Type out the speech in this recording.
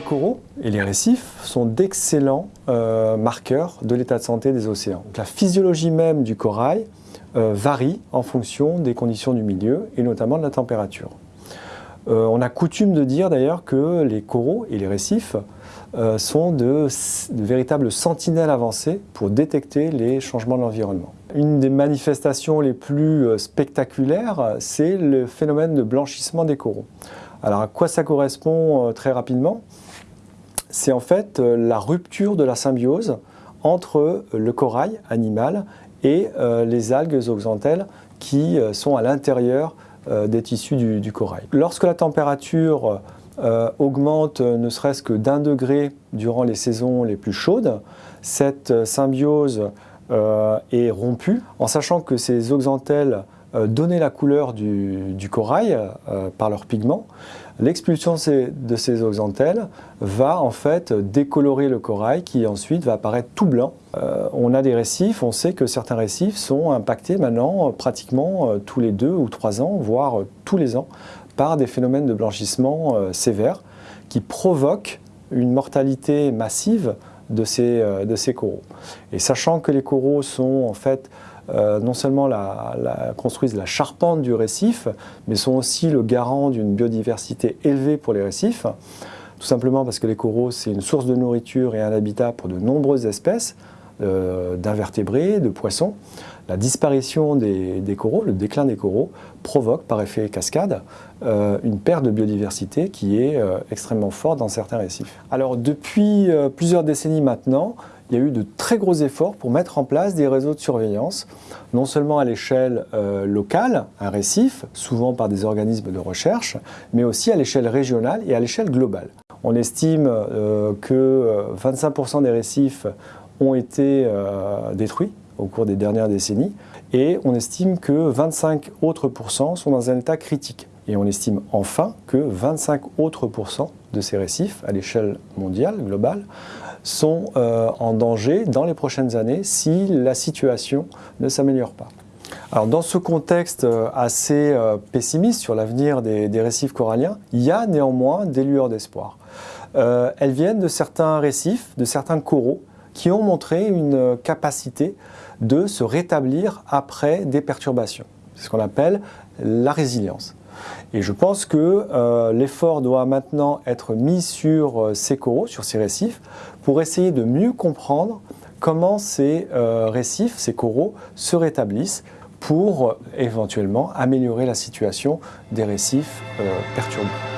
coraux et les récifs sont d'excellents euh, marqueurs de l'état de santé des océans. la physiologie même du corail euh, varie en fonction des conditions du milieu et notamment de la température. Euh, on a coutume de dire d'ailleurs que les coraux et les récifs sont de, de, véritables sentinelles avancées pour détecter les changements de l'environnement. Une des manifestations les plus spectaculaires, c'est le phénomène de blanchissement des coraux. Alors à quoi ça correspond euh, très rapidement? C'est en fait euh, la rupture de la symbiose entre euh, le corail animal et les algues oxantelles qui sont à l'intérieur des tissus du, corail. Lorsque la température augmente ne serait-ce que d'un degré durant les saisons les plus chaudes, cette symbiose est rompue en sachant que ces oxantelles euh, donner la couleur du, corail euh, par leurs pigments, l'expulsion de ces oxantelles va en fait décolorer le corail qui ensuite va apparaître tout blanc. Euh, on a des récifs, on sait que certains récifs sont impactés maintenant pratiquement tous les deux ou trois ans, voire tous les ans, par des phénomènes de blanchissement sévères qui provoquent une mortalité massive de ces, de ces coraux. Et sachant que les coraux sont en fait euh, non seulement construisent la charpente du récif, mais sont aussi le garant d'une biodiversité élevée pour les récifs, tout simplement parce que les coraux, c'est une source de nourriture et un habitat pour de nombreuses espèces euh, d'invertébrés, de poissons. La disparition des, coraux, le déclin des coraux, provoque par effet cascade euh, une perte de biodiversité qui est extrêmement forte dans certains récifs. Alors depuis plusieurs décennies maintenant, il y a eu de très gros efforts pour mettre en place des réseaux de surveillance, non seulement à l'échelle euh, locale, un récif, souvent par des organismes de recherche, mais aussi à l'échelle régionale et à l'échelle globale. On estime euh, que 25% euh, des récifs ont été détruits au cours des dernières décennies et on estime que 25 autres pourcents sont dans un état critique. Et on estime enfin que 25 autres pourcents de ces récifs, à l'échelle mondiale, globale, sont euh, en danger dans les prochaines années si la situation ne s'améliore pas. Alors dans ce contexte euh, assez euh, pessimiste sur l'avenir des, récifs coralliens, il y a néanmoins des lueurs d'espoir. elles viennent de certains récifs, de certains coraux, qui ont montré une capacité de se rétablir après des perturbations. C'est ce qu'on appelle la résilience. Et je pense que euh, l'effort doit maintenant être mis sur euh, ces coraux, sur ces récifs, pour essayer de mieux comprendre comment ces euh, récifs, ces coraux se rétablissent pour éventuellement améliorer la situation des récifs perturbés.